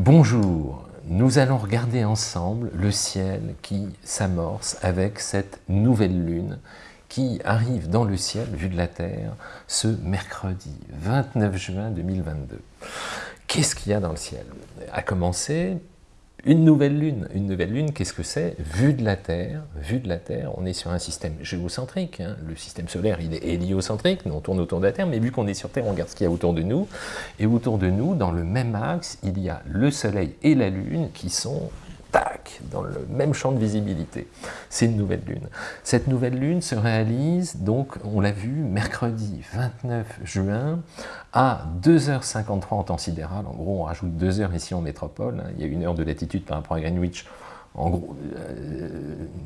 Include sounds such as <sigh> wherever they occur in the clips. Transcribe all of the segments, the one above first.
Bonjour, nous allons regarder ensemble le ciel qui s'amorce avec cette nouvelle lune qui arrive dans le ciel, vu de la Terre, ce mercredi 29 juin 2022. Qu'est-ce qu'il y a dans le ciel? À commencer une nouvelle lune, une nouvelle lune, qu'est-ce que c'est? Vue de la Terre, vue de la Terre, on est sur un système géocentrique, hein. le système solaire il est héliocentrique, on tourne autour de la Terre, mais vu qu'on est sur Terre, on regarde ce qu'il y a autour de nous, et autour de nous, dans le même axe, il y a le Soleil et la Lune qui sont dans le même champ de visibilité. C'est une nouvelle lune. Cette nouvelle lune se réalise, donc, on l'a vu, mercredi 29 juin, à 2h53 en temps sidéral. En gros, on rajoute 2 heures ici en métropole. Hein. Il y a une heure de latitude par rapport à Greenwich, en gros, euh,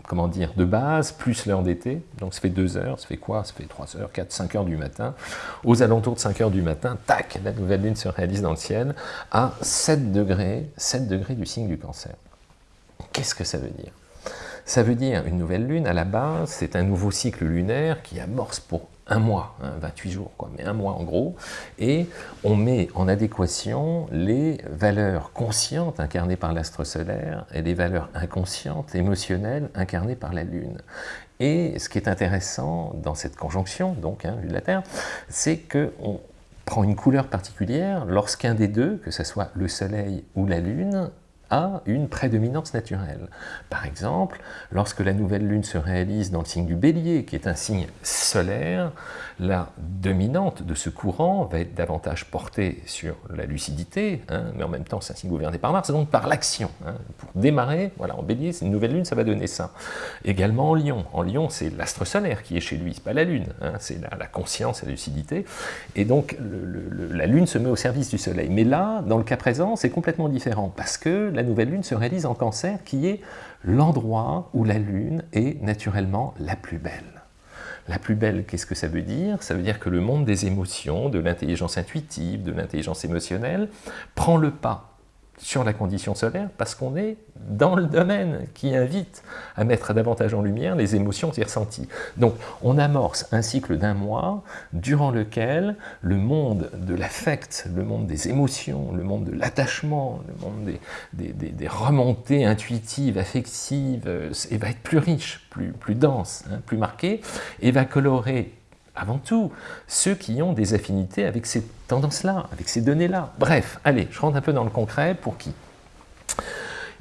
comment dire, de base, plus l'heure d'été, donc ça fait 2 heures, ça fait quoi? Ça fait 3 heures, 4, 5 heures du matin. Aux alentours de 5 heures du matin, tac, la nouvelle lune se réalise dans le ciel à 7 degrés, 7 degrés du signe du cancer. Qu'est-ce que ça veut dire? Ça veut dire une nouvelle lune, à la base, c'est un nouveau cycle lunaire qui amorce pour un mois, 28 hein, jours, quoi, mais un mois en gros, et on met en adéquation les valeurs conscientes incarnées par l'astre solaire et les valeurs inconscientes, émotionnelles, incarnées par la Lune. Et ce qui est intéressant dans cette conjonction, donc, hein, vu de la Terre, c'est qu'on prend une couleur particulière lorsqu'un des deux, que ce soit le Soleil ou la Lune, une prédominance naturelle. Par exemple, lorsque la nouvelle lune se réalise dans le signe du bélier, qui est un signe solaire, la dominante de ce courant va être davantage portée sur la lucidité, hein, mais en même temps c'est un signe gouverné par Mars, donc par l'action. Hein. Pour démarrer, voilà, en bélier, c'est une nouvelle lune, ça va donner ça. Également en lion. En lion, c'est l'astre solaire qui est chez lui, c'est pas la lune, hein, c'est la, conscience et la lucidité. Et donc la lune se met au service du soleil. Mais là, dans le cas présent, c'est complètement différent, parce que la nouvelle lune se réalise en cancer, qui est l'endroit où la lune est naturellement la plus belle. La plus belle, qu'est-ce que ça veut dire? Ça veut dire que le monde des émotions, de l'intelligence intuitive, de l'intelligence émotionnelle, prend le pas sur la condition solaire parce qu'on est dans le domaine qui invite à mettre davantage en lumière les émotions et ressentis. Donc on amorce un cycle d'un mois durant lequel le monde de l'affect, le monde des émotions, le monde de l'attachement, le monde des, remontées intuitives, affectives, euh, va être plus riche, plus, plus dense, hein, plus marqué, et va colorer avant tout, ceux qui ont des affinités avec ces tendances-là, avec ces données-là. Bref, allez, je rentre un peu dans le concret, pour qui?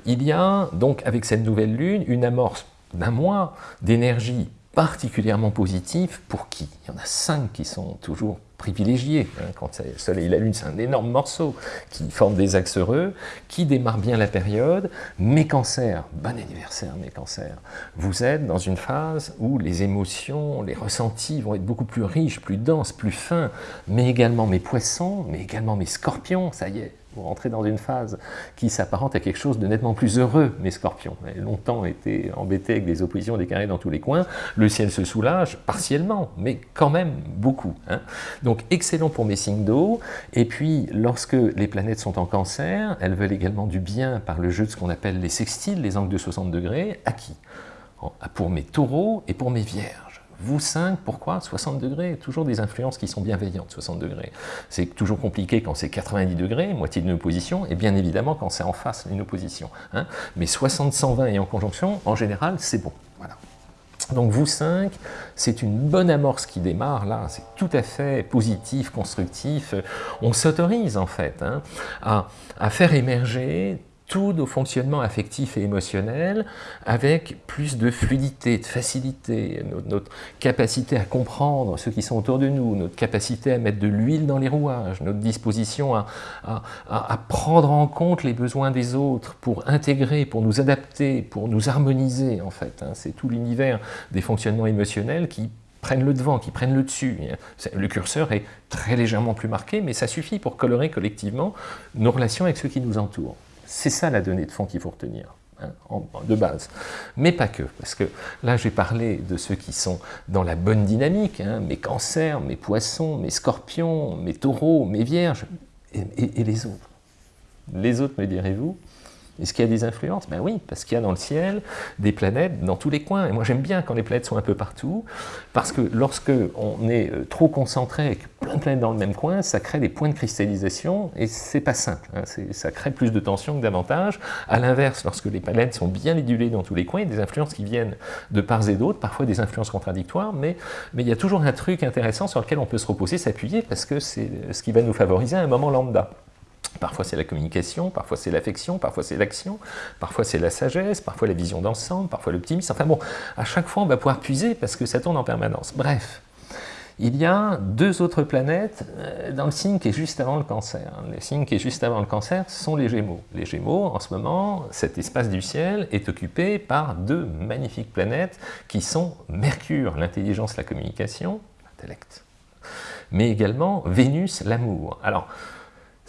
Il y a donc, avec cette nouvelle lune, une amorce d'un mois d'énergie particulièrement positive pour qui? Il y en a cinq qui sont toujours privilégiés. Hein, quand le Soleil et la Lune, c'est un énorme morceau qui forme des axes heureux, qui démarre bien la période. Mes cancers, bon anniversaire mes cancers, vous êtes dans une phase où les émotions, les ressentis vont être beaucoup plus riches, plus denses, plus fins, mais également mes poissons, mais également mes scorpions, ça y est, vous rentrez dans une phase qui s'apparente à quelque chose de nettement plus heureux, mes scorpions. Vous avez longtemps été embêtés avec des oppositions, des carrés dans tous les coins. Le ciel se soulage, partiellement, mais quand même beaucoup. Hein. Donc excellent pour mes signes d'eau. Et puis, lorsque les planètes sont en cancer, elles veulent également du bien par le jeu de ce qu'on appelle les sextiles, les angles de 60 degrés. À qui? Pour mes taureaux et pour mes vierges. Vous 5, pourquoi 60 degrés, toujours des influences qui sont bienveillantes, 60 degrés. C'est toujours compliqué quand c'est 90 degrés, moitié d'une opposition, et bien évidemment quand c'est en face une opposition. Hein. Mais 60, 120 et en conjonction, en général, c'est bon. Voilà. Donc vous 5, c'est une bonne amorce qui démarre là, c'est tout à fait positif, constructif. On s'autorise en fait hein, à, à faire émerger tous nos fonctionnements affectifs et émotionnels avec plus de fluidité, de facilité, notre, capacité à comprendre ceux qui sont autour de nous, notre capacité à mettre de l'huile dans les rouages, notre disposition à, prendre en compte les besoins des autres pour intégrer, pour nous adapter, pour nous harmoniser en fait. Hein. C'est tout l'univers des fonctionnements émotionnels qui prennent le devant, qui prennent le dessus. Le curseur est très légèrement plus marqué, mais ça suffit pour colorer collectivement nos relations avec ceux qui nous entourent. C'est ça la donnée de fond qu'il faut retenir. Hein, de base. Mais pas que, parce que là j'ai parlé de ceux qui sont dans la bonne dynamique, hein, mes cancers, mes poissons, mes scorpions, mes taureaux, mes vierges, et, les autres. Les autres, me direz-vous Est-ce qu'il y a des influences? Ben oui, parce qu'il y a dans le ciel des planètes dans tous les coins. Et moi j'aime bien quand les planètes sont un peu partout, parce que lorsque on est euh, trop concentré avec plein de planètes dans le même coin, ça crée des points de cristallisation, et c'est pas simple. Hein. Ça crée plus de tension que d'avantage. À l'inverse, lorsque les planètes sont bien édulées dans tous les coins, il y a des influences qui viennent de part et d'autre, parfois des influences contradictoires, mais, mais il y a toujours un truc intéressant sur lequel on peut se reposer, s'appuyer, parce que c'est ce qui va nous favoriser à un moment lambda. Parfois c'est la communication, parfois c'est l'affection, parfois c'est l'action, parfois c'est la sagesse, parfois la vision d'ensemble, parfois l'optimisme. Enfin bon, à chaque fois on va pouvoir puiser parce que ça tourne en permanence. Bref, il y a deux autres planètes euh, dans le signe qui est juste avant le cancer. Le signe qui est juste avant le cancer sont les Gémeaux. Les Gémeaux, en ce moment, cet espace du ciel est occupé par deux magnifiques planètes qui sont Mercure, l'intelligence, la communication, l'intellect, mais également Vénus, l'amour. Alors,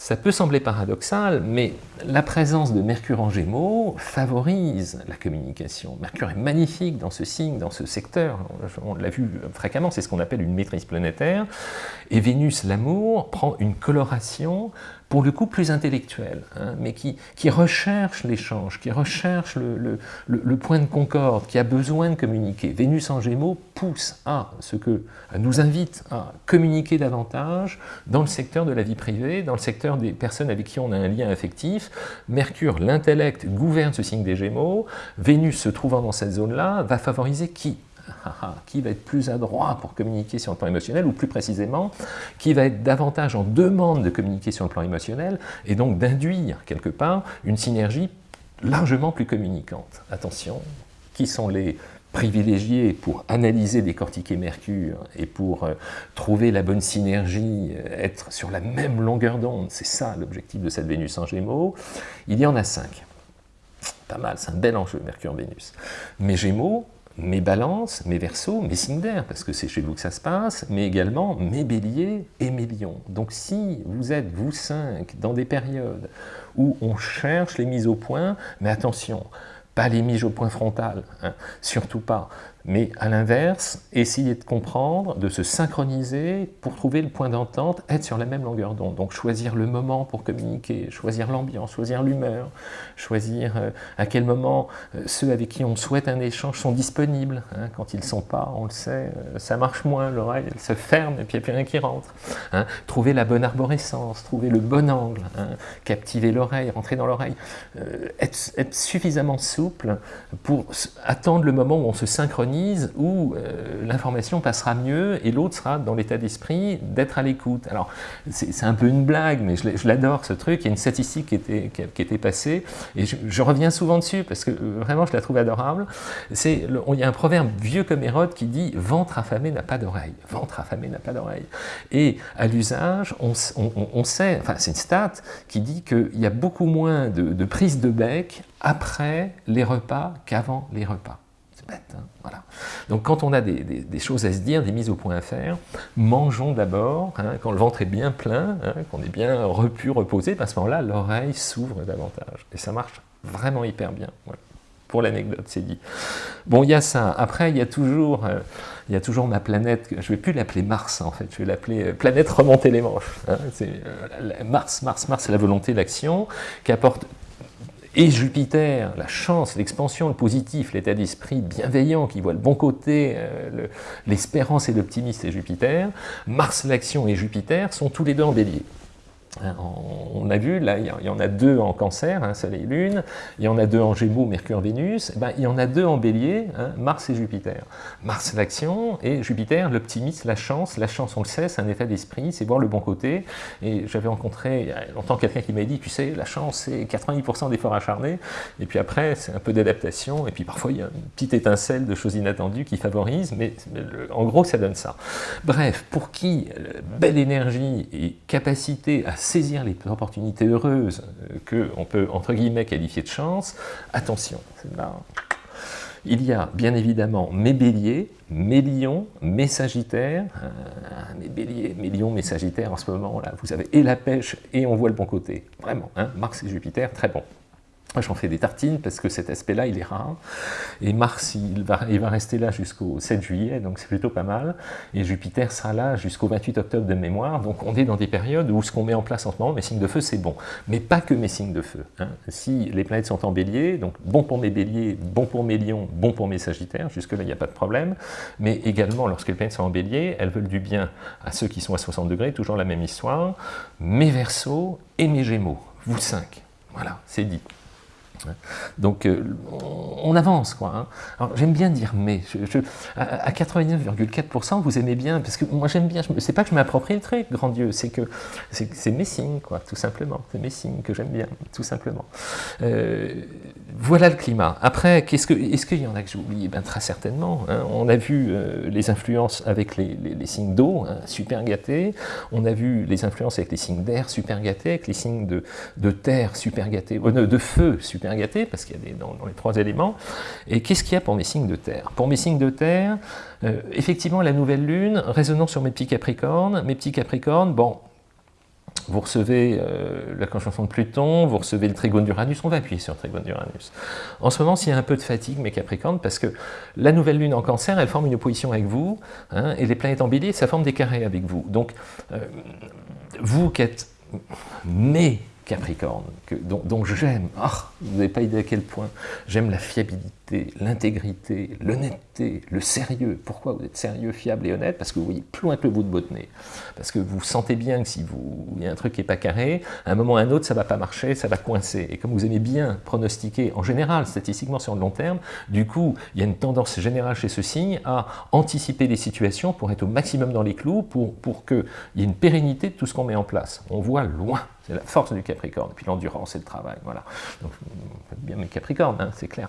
ça peut sembler paradoxal, mais la présence de Mercure en Gémeaux favorise la communication. Mercure est magnifique dans ce signe, dans ce secteur, on l'a vu fréquemment, c'est ce qu'on appelle une maîtrise planétaire, et Vénus, l'amour, prend une coloration pour le coup plus intellectuel, hein, mais qui, qui recherche l'échange, qui recherche le, le, point de concorde, qui a besoin de communiquer. Vénus en Gémeaux pousse à ce que, nous invite à communiquer davantage dans le secteur de la vie privée, dans le secteur des personnes avec qui on a un lien affectif. Mercure, l'intellect, gouverne ce signe des Gémeaux. Vénus se trouvant dans cette zone-là, va favoriser qui? Qui va être plus adroit pour communiquer sur le plan émotionnel, ou plus précisément, qui va être davantage en demande de communiquer sur le plan émotionnel, et donc d'induire quelque part une synergie largement plus communicante. Attention, qui sont les privilégiés pour analyser, décortiquer Mercure et pour euh, trouver la bonne synergie, euh, être sur la même longueur d'onde, c'est ça l'objectif de cette Vénus en Gémeaux, il y en a cinq. Pas mal, c'est un bel enjeu, Mercure-Vénus. Mais Gémeaux, mes balances, mes versos, mes signes d'air, parce que c'est chez vous que ça se passe, mais également mes béliers et mes lions. Donc si vous êtes, vous cinq, dans des périodes où on cherche les mises au point, mais attention, pas les mises au point frontal, hein, surtout pas, mais à l'inverse, essayer de comprendre, de se synchroniser pour trouver le point d'entente, être sur la même longueur d'onde. Donc choisir le moment pour communiquer, choisir l'ambiance, choisir l'humeur, choisir euh, à quel moment euh, ceux avec qui on souhaite un échange sont disponibles. Hein. Quand ils ne sont pas, on le sait, euh, ça marche moins, l'oreille se ferme et puis il n'y a plus rien qui rentre. Hein. Trouver la bonne arborescence, trouver le bon angle, hein. captiver l'oreille, rentrer dans l'oreille, être suffisamment souple pour attendre le moment où on se synchronise où euh, l'information passera mieux et l'autre sera dans l'état d'esprit d'être à l'écoute. Alors, c'est un peu une blague, mais je l'adore ce truc. Il y a une statistique qui était, qui, était passée, et je, reviens souvent dessus parce que euh, vraiment je la trouve adorable. Il y a un proverbe vieux comme Hérode qui dit « ventre affamé n'a pas d'oreille ». Ventre affamé n'a pas d'oreille. Et à l'usage, on, sait, enfin c'est une stat qui dit qu'il y a beaucoup moins de, de prise de bec après les repas qu'avant les repas. Hein, voilà. Donc quand on a des, choses à se dire, des mises au point à faire, mangeons d'abord, hein, quand le ventre est bien plein, hein, qu'on est bien repu, reposé, à ce moment-là, l'oreille s'ouvre davantage. Et ça marche vraiment hyper bien. Pour l'anecdote, c'est dit. Bon, il y a ça. Après, il y a toujours, euh, il y a toujours ma planète, je ne vais plus l'appeler Mars, en fait, je vais l'appeler euh, planète remonter les manches. euh, Mars, Mars, Mars, c'est la volonté, l'action, qui apporte et Jupiter, la chance, l'expansion, le positif, l'état d'esprit bienveillant qui voit le bon côté, euh, l'espérance et l'optimisme, c'est Jupiter. Mars, l'action et Jupiter sont tous les deux en bélier. Hein, on a vu, là, il y en a deux en cancer, hein, Soleil Lune, il y en a deux en Gémeaux, Mercure, Vénus, eh ben, il y en a deux en bélier, hein, Mars et Jupiter. Mars, l'action, et Jupiter, l'optimisme, la chance. La chance, on le sait, c'est un état d'esprit, c'est voir le bon côté. Et j'avais rencontré il y a longtemps quelqu'un qui m'a dit, tu sais, la chance, c'est 90% d'efforts acharnés, et puis après, c'est un peu d'adaptation, et puis parfois, il y a une petite étincelle de choses inattendues qui favorise, mais, en gros, ça donne ça. Bref, pour qui belle énergie et capacité à saisir les opportunités heureuses euh, qu'on peut, entre guillemets, qualifier de chance, attention, Il y a bien évidemment mes béliers, mes lions, mes sagittaires, euh, mes béliers, mes lions, mes sagittaires en ce moment là, vous avez et la pêche et on voit le bon côté, vraiment, hein, Mars et Jupiter, très bon. J'en fais des tartines parce que cet aspect-là, il est rare. Et Mars, il va, rester là jusqu'au 7 juillet, donc c'est plutôt pas mal. Et Jupiter sera là jusqu'au 28 octobre de mémoire. Donc on est dans des périodes où ce qu'on met en place en ce moment, mes signes de feu, c'est bon. Mais pas que mes signes de feu. Hein. Si les planètes sont en bélier, donc bon pour mes béliers, bon pour mes lions, bon pour mes sagittaires, jusque-là, il n'y a pas de problème. Mais également, lorsque les planètes sont en bélier, elles veulent du bien à ceux qui sont à 60 degrés, toujours la même histoire. Mes versos et mes gémeaux, vous cinq. Voilà, c'est dit. Donc euh, on avance quoi. Hein. J'aime bien dire mais, à 89,4% vous aimez bien, parce que moi j'aime bien, c'est pas que je m'approprie le grand Dieu, c'est que c'est mes signes quoi, tout simplement, c'est mes signes que j'aime bien, tout simplement. Euh, voilà le climat. Après, est-ce qu'il y en a que j'ai oublié? Ben, Très certainement. Hein. On a vu euh, les influences avec les, signes d'eau, hein, super gâtés. On a vu les influences avec les signes d'air, super gâtés, avec les signes de, terre, super gâtés, de feu, super gâté, parce qu'il y a des, dans, les trois éléments. Et qu'est-ce qu'il y a pour mes signes de terre? Pour mes signes de terre, euh, effectivement, la nouvelle lune, résonnant sur mes petits capricornes, mes petits capricornes, bon, vous recevez euh, la conjonction de Pluton, vous recevez le trigone d'Uranus, on va appuyer sur le trigone d'Uranus. En ce moment, s'il y a un peu de fatigue, mes Capricornes, parce que la nouvelle lune en cancer, elle forme une opposition avec vous, hein, et les planètes en bélier, ça forme des carrés avec vous. Donc, euh, vous qui êtes mes Capricorne, que, dont, j'aime, ah, vous n'avez pas idée à quel point, j'aime la fiabilité, l'intégrité, l'honnêteté, le sérieux. Pourquoi vous êtes sérieux, fiable et honnête? Parce que vous voyez plus loin que le bout de votre nez. Parce que vous sentez bien que si vous, il y a un truc qui n'est pas carré, à un moment ou à un autre, ça ne va pas marcher, ça va coincer. Et comme vous aimez bien pronostiquer, en général, statistiquement sur le long terme, du coup, il y a une tendance générale chez ce signe à anticiper les situations pour être au maximum dans les clous, pour, pour qu'il y ait une pérennité de tout ce qu'on met en place. On voit loin c'est la force du Capricorne, puis l'endurance et le travail, voilà. Donc, bien mes Capricornes, hein, c'est clair.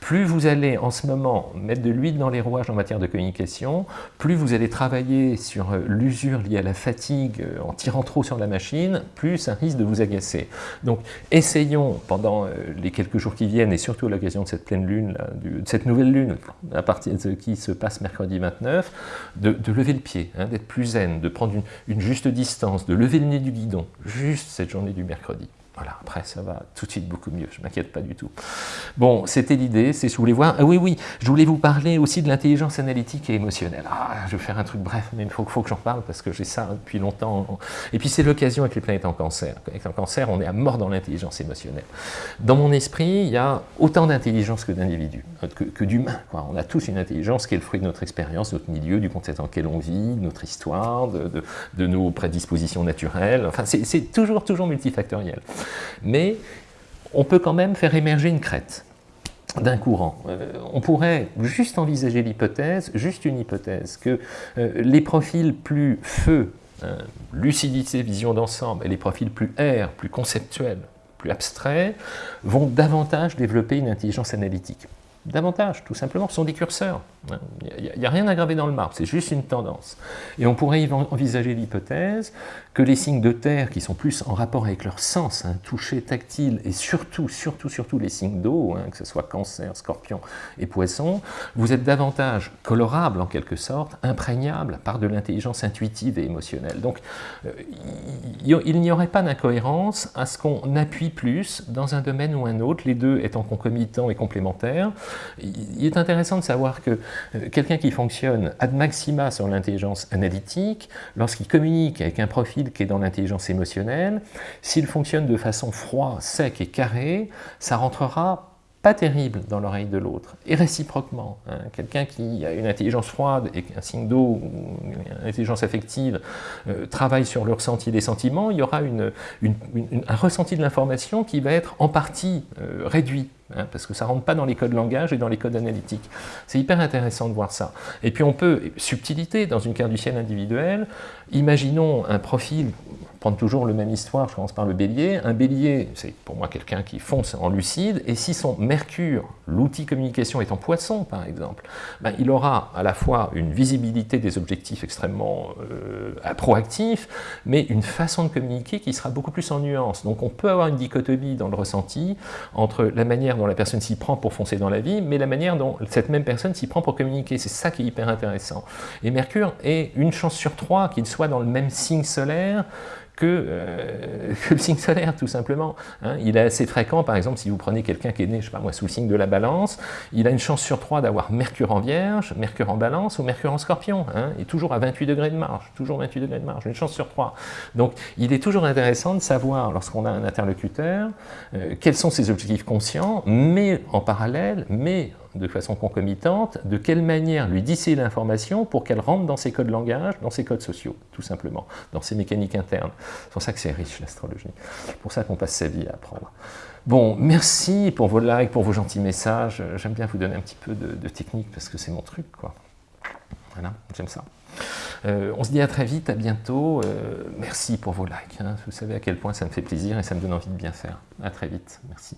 Plus vous allez en ce moment mettre de l'huile dans les rouages en matière de communication, plus vous allez travailler sur euh, l'usure liée à la fatigue euh, en tirant trop sur la machine, plus ça risque de vous agacer. Donc essayons pendant euh, les quelques jours qui viennent, et surtout à l'occasion de cette pleine lune, de cette nouvelle lune, à partir de qui se passe mercredi 29, de, lever le pied, hein, d'être plus zen, de prendre une, une juste distance, de lever le nez du guidon, juste cette journée du mercredi. Voilà, après ça va tout de suite beaucoup mieux, je ne m'inquiète pas du tout. Bon, c'était l'idée, c'est si vous voulez voir. Ah oui, oui, je voulais vous parler aussi de l'intelligence analytique et émotionnelle. Ah, je vais faire un truc bref, mais il faut, que j'en parle parce que j'ai ça depuis longtemps. Et puis c'est l'occasion avec les planètes en cancer. Avec en cancer, on est à mort dans l'intelligence émotionnelle. Dans mon esprit, il y a autant d'intelligence que d'individus, que, que d'humains. On a tous une intelligence qui est le fruit de notre expérience, notre milieu, du contexte dans lequel on vit, de notre histoire, de, de, de nos prédispositions naturelles. Enfin, c'est toujours, toujours multifactoriel mais on peut quand même faire émerger une crête d'un courant. Euh, on pourrait juste envisager l'hypothèse, juste une hypothèse, que euh, les profils plus feu, hein, lucidité, vision d'ensemble, et les profils plus air, plus conceptuels, plus abstraits, vont davantage développer une intelligence analytique. Davantage, tout simplement, sont des curseurs. Il n'y a, rien à graver dans le marbre, c'est juste une tendance. Et on pourrait envisager l'hypothèse que les signes de terre, qui sont plus en rapport avec leur sens, hein, toucher, tactile, et surtout, surtout, surtout les signes d'eau, hein, que ce soit cancer, scorpion et poisson, vous êtes davantage colorable en quelque sorte, imprégnable par de l'intelligence intuitive et émotionnelle. Donc, euh, il n'y aurait pas d'incohérence à ce qu'on appuie plus dans un domaine ou un autre, les deux étant concomitants et complémentaires. Il est intéressant de savoir que quelqu'un qui fonctionne ad maxima sur l'intelligence analytique, lorsqu'il communique avec un profil qui est dans l'intelligence émotionnelle, s'il fonctionne de façon froide, sec et carré, ça rentrera pas terrible dans l'oreille de l'autre, et réciproquement. Hein. Quelqu'un qui a une intelligence froide et un signe d'eau, une intelligence affective, euh, travaille sur le ressenti des sentiments, il y aura un ressenti de l'information qui va être en partie euh, réduit Hein, parce que ça ne rentre pas dans les codes langage et dans les codes analytiques. C'est hyper intéressant de voir ça. Et puis on peut, subtilité, dans une carte du ciel individuelle, imaginons un profil, prendre toujours le même histoire, je commence par le bélier, un bélier, c'est pour moi quelqu'un qui fonce en lucide, et si son mercure, l'outil communication est en poisson par exemple, ben, il aura à la fois une visibilité des objectifs extrêmement euh, proactifs, mais une façon de communiquer qui sera beaucoup plus en nuance. Donc on peut avoir une dichotomie dans le ressenti entre la manière dont la personne s'y prend pour foncer dans la vie, mais la manière dont cette même personne s'y prend pour communiquer. C'est ça qui est hyper intéressant. Et Mercure est une chance sur trois qu'il soit dans le même signe solaire que, euh, <laughs> que, le signe solaire, tout simplement. Hein. il est assez fréquent, par exemple, si vous prenez quelqu'un qui est né, je sais pas moi, sous le signe de la balance, il a une chance sur trois d'avoir Mercure en Vierge, Mercure en balance ou Mercure en scorpion, hein, et toujours à 28 degrés de marge, toujours 28 degrés de marge, une chance sur trois. Donc, il est toujours intéressant de savoir, lorsqu'on a un interlocuteur, euh, quels sont ses objectifs conscients, mais en parallèle, mais de façon concomitante, de quelle manière lui disser l'information pour qu'elle rentre dans ses codes langage, dans ses codes sociaux, tout simplement, dans ses mécaniques internes. C'est pour ça que c'est riche l'astrologie. Pour ça qu'on passe sa vie à apprendre. Bon, merci pour vos likes, pour vos gentils messages. J'aime bien vous donner un petit peu de, technique parce que c'est mon truc, quoi. Voilà, j'aime ça. Euh, on se dit à très vite, à bientôt. Euh, merci pour vos likes. Hein. Vous savez à quel point ça me fait plaisir et ça me donne envie de bien faire. À très vite. Merci.